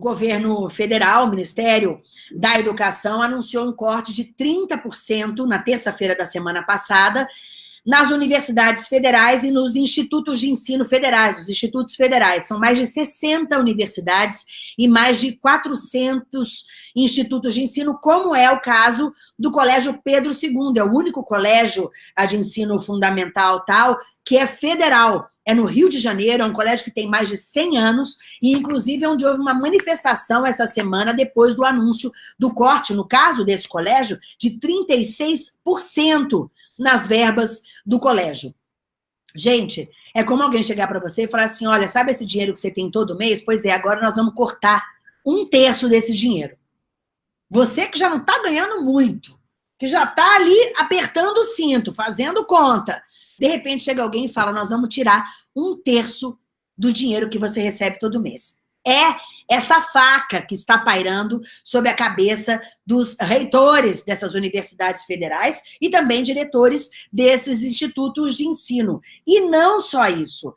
governo federal, o Ministério da Educação, anunciou um corte de 30% na terça-feira da semana passada nas universidades federais e nos institutos de ensino federais, os institutos federais. São mais de 60 universidades e mais de 400 institutos de ensino, como é o caso do Colégio Pedro II, é o único colégio de ensino fundamental tal que é federal, é no Rio de Janeiro, é um colégio que tem mais de 100 anos, e inclusive onde houve uma manifestação essa semana depois do anúncio do corte, no caso desse colégio, de 36% nas verbas do colégio. Gente, é como alguém chegar para você e falar assim, olha, sabe esse dinheiro que você tem todo mês? Pois é, agora nós vamos cortar um terço desse dinheiro. Você que já não está ganhando muito, que já está ali apertando o cinto, fazendo conta, de repente chega alguém e fala, nós vamos tirar um terço do dinheiro que você recebe todo mês. É essa faca que está pairando sobre a cabeça dos reitores dessas universidades federais e também diretores desses institutos de ensino. E não só isso.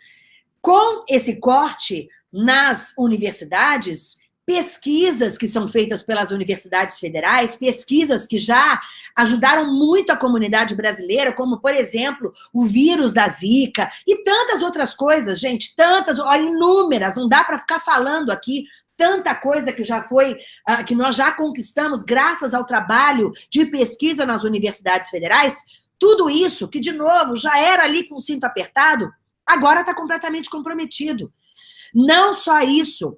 Com esse corte nas universidades, pesquisas que são feitas pelas universidades federais, pesquisas que já ajudaram muito a comunidade brasileira, como, por exemplo, o vírus da Zika e tantas outras coisas, gente, tantas, ó, inúmeras, não dá para ficar falando aqui tanta coisa que já foi, uh, que nós já conquistamos graças ao trabalho de pesquisa nas universidades federais, tudo isso, que de novo já era ali com o cinto apertado, agora está completamente comprometido. Não só isso,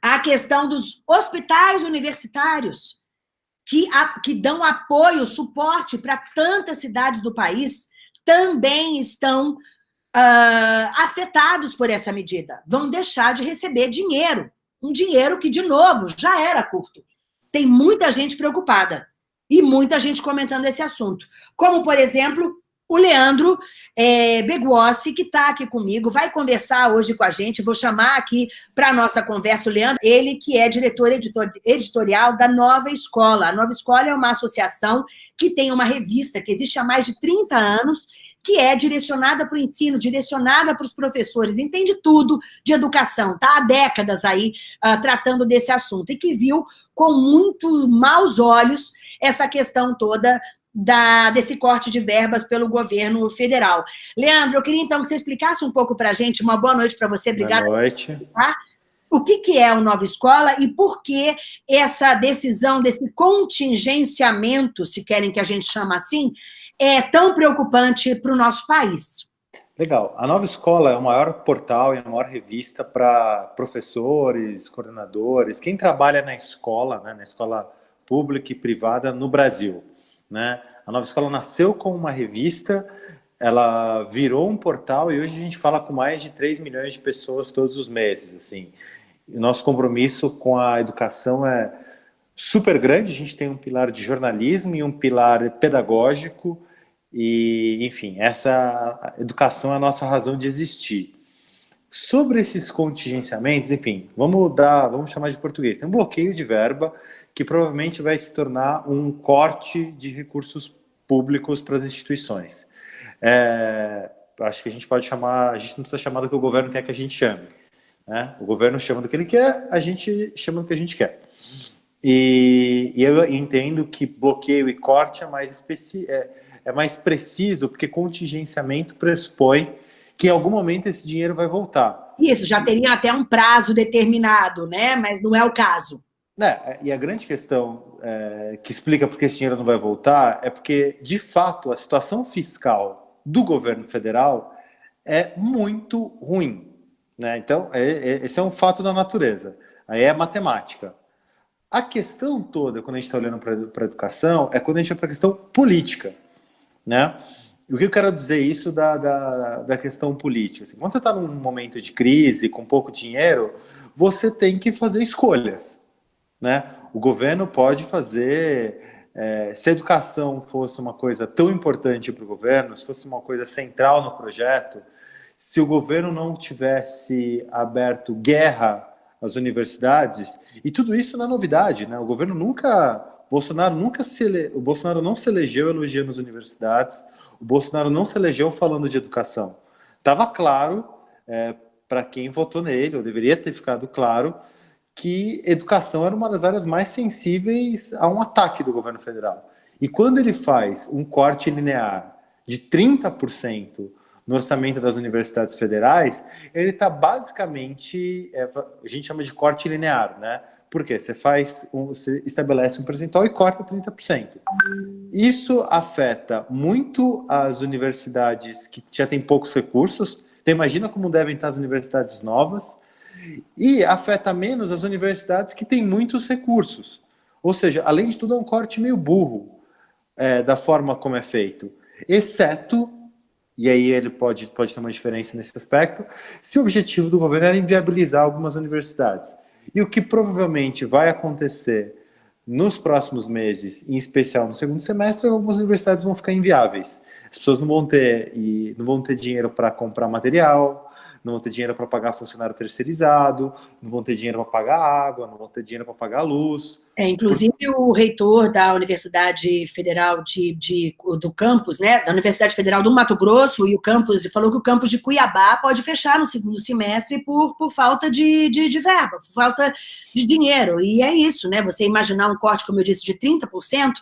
a questão dos hospitais universitários, que, a, que dão apoio, suporte para tantas cidades do país, também estão uh, afetados por essa medida. Vão deixar de receber dinheiro um dinheiro que, de novo, já era curto. Tem muita gente preocupada e muita gente comentando esse assunto. Como, por exemplo, o Leandro é, que está aqui comigo, vai conversar hoje com a gente. Vou chamar aqui para a nossa conversa o Leandro, ele que é diretor editor, editorial da Nova Escola. A Nova Escola é uma associação que tem uma revista que existe há mais de 30 anos que é direcionada para o ensino, direcionada para os professores, entende tudo de educação, tá? Há décadas aí uh, tratando desse assunto, e que viu com muito maus olhos essa questão toda da, desse corte de verbas pelo governo federal. Leandro, eu queria então que você explicasse um pouco para a gente, uma boa noite para você, obrigada. Boa noite. Tá? O que, que é o Nova Escola e por que essa decisão desse contingenciamento, se querem que a gente chama assim, é tão preocupante para o nosso país? Legal. A Nova Escola é o maior portal e a maior revista para professores, coordenadores, quem trabalha na escola, né, na escola pública e privada no Brasil. Né? A Nova Escola nasceu como uma revista, ela virou um portal e hoje a gente fala com mais de 3 milhões de pessoas todos os meses. Assim. O nosso compromisso com a educação é super grande, a gente tem um pilar de jornalismo e um pilar pedagógico, e, enfim, essa educação é a nossa razão de existir. Sobre esses contingenciamentos, enfim, vamos dar, vamos chamar de português. Tem um bloqueio de verba que provavelmente vai se tornar um corte de recursos públicos para as instituições. É, acho que a gente pode chamar, a gente não precisa chamar do que o governo quer que a gente chame. Né? O governo chama do que ele quer, a gente chama do que a gente quer. E, e eu entendo que bloqueio e corte é mais específico. É, é mais preciso, porque contingenciamento pressupõe que em algum momento esse dinheiro vai voltar. Isso, já teria até um prazo determinado, né? Mas não é o caso. É, e a grande questão é, que explica por que esse dinheiro não vai voltar é porque, de fato, a situação fiscal do governo federal é muito ruim. Né? Então, é, é, esse é um fato da natureza. Aí é matemática. A questão toda, quando a gente está olhando para a educação, é quando a gente vai para a questão política né? O que eu quero dizer isso da, da, da questão política? Assim, quando você está num momento de crise, com pouco dinheiro, você tem que fazer escolhas, né? O governo pode fazer... É, se a educação fosse uma coisa tão importante para o governo, se fosse uma coisa central no projeto, se o governo não tivesse aberto guerra às universidades, e tudo isso não é novidade, né? O governo nunca Bolsonaro nunca se ele... o Bolsonaro não se elegeu elogiando as universidades, o Bolsonaro não se elegeu falando de educação. Estava claro é, para quem votou nele, ou deveria ter ficado claro, que educação era uma das áreas mais sensíveis a um ataque do governo federal. E quando ele faz um corte linear de 30% no orçamento das universidades federais, ele está basicamente, é, a gente chama de corte linear, né? Porque você faz, um, você estabelece um percentual e corta 30%. Isso afeta muito as universidades que já têm poucos recursos. Então imagina como devem estar as universidades novas e afeta menos as universidades que têm muitos recursos. Ou seja, além de tudo, é um corte meio burro é, da forma como é feito, exceto e aí ele pode, pode ter uma diferença nesse aspecto, se o objetivo do governo era inviabilizar algumas universidades. E o que provavelmente vai acontecer nos próximos meses, em especial no segundo semestre, algumas universidades vão ficar inviáveis. As pessoas não vão ter, e não vão ter dinheiro para comprar material, não vão ter dinheiro para pagar funcionário terceirizado, não vão ter dinheiro para pagar água, não vão ter dinheiro para pagar luz, é, inclusive o reitor da Universidade Federal de, de, do campus, né, da Universidade Federal do Mato Grosso e o campus, falou que o campus de Cuiabá pode fechar no segundo semestre por, por falta de, de, de verba, por falta de dinheiro, e é isso, né, você imaginar um corte, como eu disse, de 30%,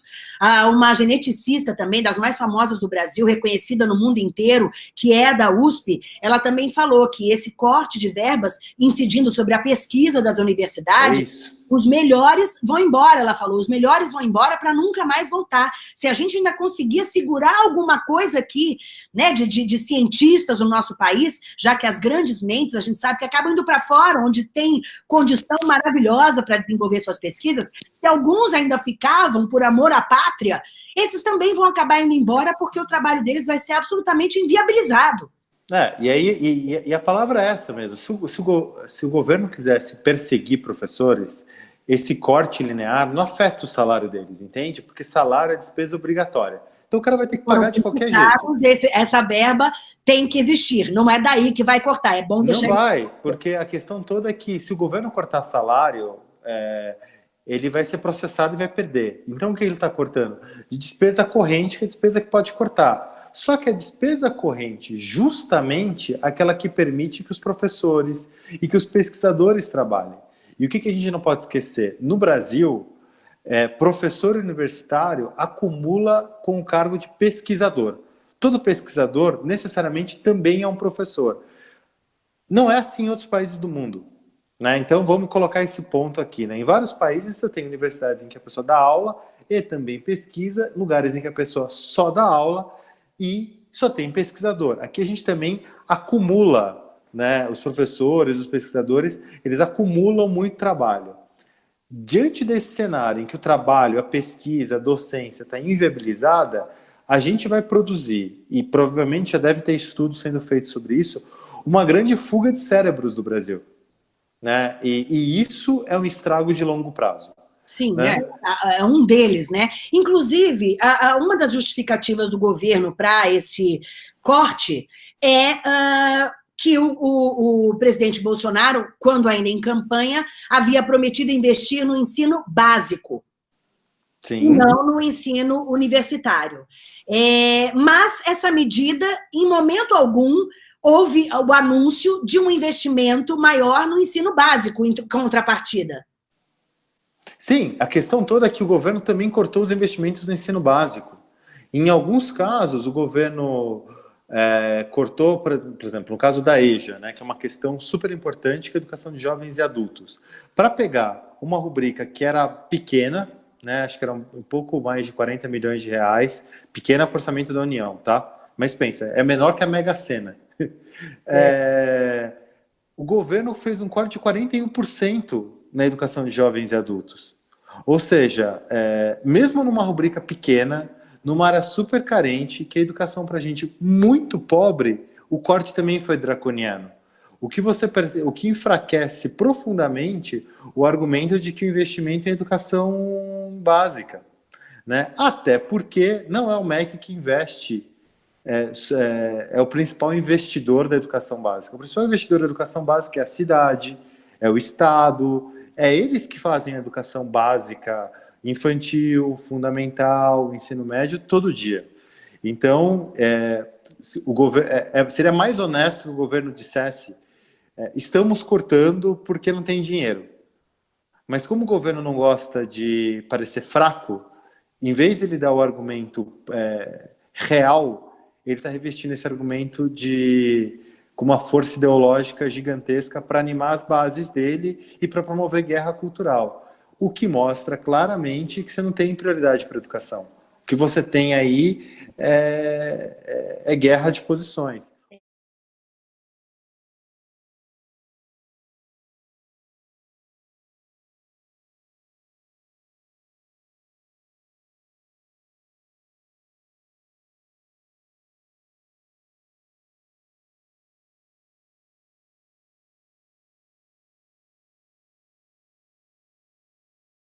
ah, uma geneticista também, das mais famosas do Brasil, reconhecida no mundo inteiro, que é da USP, ela também falou que esse corte de verbas incidindo sobre a pesquisa das universidades, é os melhores vão embora, ela falou, os melhores vão embora para nunca mais voltar. Se a gente ainda conseguir segurar alguma coisa aqui, né, de, de, de, cientistas no nosso país, já que as grandes mentes, a gente sabe que acabam indo para fora, onde tem condição maravilhosa para desenvolver suas pesquisas, se alguns ainda ficavam por amor à pátria, esses também vão acabar indo embora porque o trabalho deles vai ser absolutamente inviabilizado. É, e, aí, e, e, a palavra é essa mesmo. Se o, se, o, se o governo quisesse perseguir professores, esse corte linear não afeta o salário deles, entende? Porque salário é despesa obrigatória. Então o cara vai ter que pagar de qualquer jeito. Esse, essa verba tem que existir, não é daí que vai cortar, é bom deixar... Não vai, porque a questão toda é que se o governo cortar salário, é, ele vai ser processado e vai perder. Então o que ele está cortando? De despesa corrente, que é despesa que pode cortar. Só que a despesa corrente, justamente aquela que permite que os professores e que os pesquisadores trabalhem. E o que, que a gente não pode esquecer? No Brasil, é, professor universitário acumula com o cargo de pesquisador. Todo pesquisador, necessariamente, também é um professor. Não é assim em outros países do mundo. Né? Então, vamos colocar esse ponto aqui. Né? Em vários países, você tem universidades em que a pessoa dá aula e também pesquisa, lugares em que a pessoa só dá aula e só tem pesquisador. Aqui a gente também acumula né, os professores, os pesquisadores, eles acumulam muito trabalho. Diante desse cenário em que o trabalho, a pesquisa, a docência está inviabilizada, a gente vai produzir, e provavelmente já deve ter estudos sendo feitos sobre isso, uma grande fuga de cérebros do Brasil. Né? E, e isso é um estrago de longo prazo. Sim, né? é, é, um deles, né? Inclusive, a, a, uma das justificativas do governo para esse corte é uh, que o, o, o, presidente Bolsonaro, quando ainda em campanha, havia prometido investir no ensino básico. Sim. Não no ensino universitário. É, mas essa medida, em momento algum, houve o anúncio de um investimento maior no ensino básico, em contrapartida. Sim, a questão toda é que o governo também cortou os investimentos no ensino básico. Em alguns casos, o governo é, cortou, por exemplo, no caso da EJA, né, que é uma questão super importante, que é a educação de jovens e adultos. Para pegar uma rubrica que era pequena, né, acho que era um pouco mais de 40 milhões de reais, pequena orçamento da União, tá? Mas pensa, é menor que a Mega Sena. É. É, o governo fez um corte de 41% na educação de jovens e adultos. Ou seja, é, mesmo numa rubrica pequena, numa área super carente, que a educação para gente muito pobre, o corte também foi draconiano. O que, você, o que enfraquece profundamente o argumento de que o investimento em educação básica. Né? Até porque não é o MEC que investe, é, é, é, o principal investidor da educação básica. O principal investidor da educação básica é a cidade, é o Estado, é eles que fazem a educação básica infantil, fundamental, ensino médio, todo dia. Então, é, o é, é, seria mais honesto que o governo dissesse é, estamos cortando porque não tem dinheiro. Mas como o governo não gosta de parecer fraco, em vez de ele dar o argumento é, real, ele está revestindo esse argumento de com uma força ideológica gigantesca para animar as bases dele e para promover guerra cultural. O que mostra claramente que você não tem prioridade para a educação. O que você tem aí é, é, é guerra de posições.